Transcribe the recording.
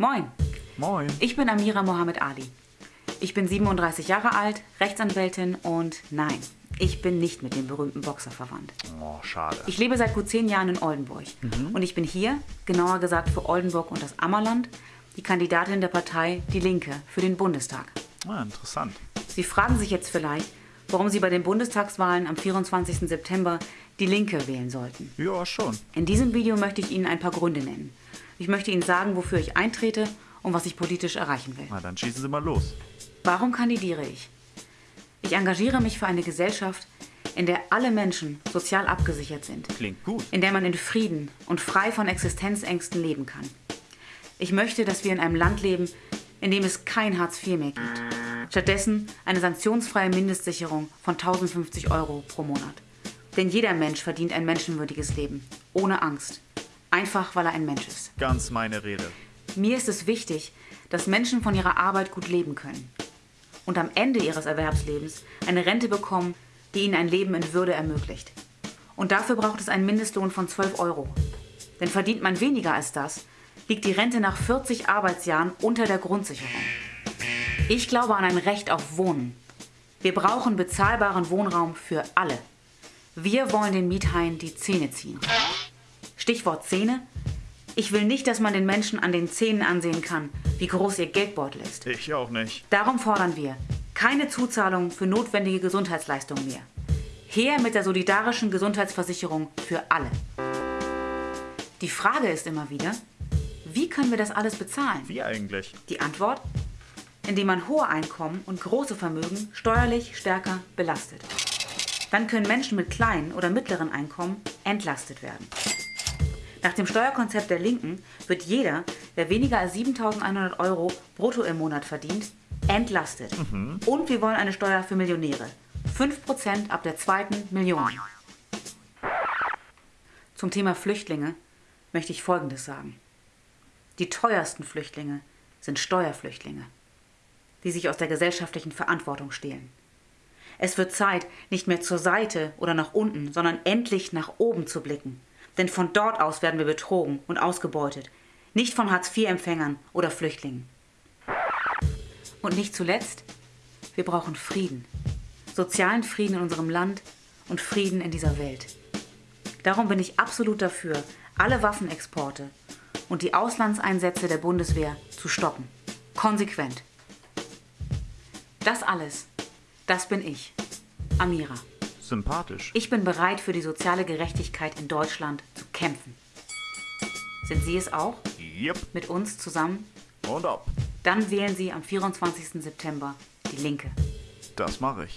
Moin, Moin. ich bin Amira Mohammed Ali. Ich bin 37 Jahre alt, Rechtsanwältin und nein, ich bin nicht mit dem berühmten Boxer verwandt. Oh, schade. Ich lebe seit gut zehn Jahren in Oldenburg und ich bin hier, genauer gesagt für Oldenburg und das Ammerland, die Kandidatin der Partei Die Linke für den Bundestag. Ah, interessant. Sie fragen sich jetzt vielleicht, warum Sie bei den Bundestagswahlen am 24. September Die Linke wählen sollten. Ja, schon. In diesem Video möchte ich Ihnen ein paar Gründe nennen. Ich möchte Ihnen sagen, wofür ich eintrete und was ich politisch erreichen will. Na, dann schießen Sie mal los. Warum kandidiere ich? Ich engagiere mich für eine Gesellschaft, in der alle Menschen sozial abgesichert sind, Klingt gut. in der man in Frieden und frei von Existenzängsten leben kann. Ich möchte, dass wir in einem Land leben, in dem es kein Hartz IV mehr gibt. Stattdessen eine sanktionsfreie Mindestsicherung von 1050 Euro pro Monat. Denn jeder Mensch verdient ein menschenwürdiges Leben, ohne Angst. Einfach weil er ein Mensch ist. Ganz meine Rede. Mir ist es wichtig, dass Menschen von ihrer Arbeit gut leben können und am Ende ihres Erwerbslebens eine Rente bekommen, die ihnen ein Leben in Würde ermöglicht. Und dafür braucht es einen Mindestlohn von 12 Euro. Denn verdient man weniger als das, liegt die Rente nach 40 Arbeitsjahren unter der Grundsicherung. Ich glaube an ein Recht auf Wohnen. Wir brauchen bezahlbaren Wohnraum für alle. Wir wollen den Miethaien die Zähne ziehen. Stichwort Zähne. Ich will nicht, dass man den Menschen an den Zähnen ansehen kann, wie groß ihr Geldbeutel ist. Ich auch nicht. Darum fordern wir keine Zuzahlung für notwendige Gesundheitsleistungen mehr. Her mit der solidarischen Gesundheitsversicherung für alle. Die Frage ist immer wieder, wie können wir das alles bezahlen? Wie eigentlich? Die Antwort? Indem man hohe Einkommen und große Vermögen steuerlich stärker belastet. Dann können Menschen mit kleinen oder mittleren Einkommen entlastet werden. Nach dem Steuerkonzept der Linken wird jeder, der weniger als 7.100 Euro brutto im Monat verdient, entlastet. Und wir wollen eine Steuer für Millionäre. 5% ab der zweiten Million. Zum Thema Flüchtlinge möchte ich Folgendes sagen. Die teuersten Flüchtlinge sind Steuerflüchtlinge, die sich aus der gesellschaftlichen Verantwortung stehlen. Es wird Zeit, nicht mehr zur Seite oder nach unten, sondern endlich nach oben zu blicken. Denn von dort aus werden wir betrogen und ausgebeutet, nicht von Hartz-IV-Empfängern oder Flüchtlingen. Und nicht zuletzt, wir brauchen Frieden. Sozialen Frieden in unserem Land und Frieden in dieser Welt. Darum bin ich absolut dafür, alle Waffenexporte und die Auslandseinsätze der Bundeswehr zu stoppen. Konsequent. Das alles, das bin ich, Amira. Sympathisch. Ich bin bereit, für die soziale Gerechtigkeit in Deutschland zu kämpfen. Sind Sie es auch? Yep. Mit uns zusammen? Und ab. Dann wählen Sie am 24. September die Linke. Das mache ich.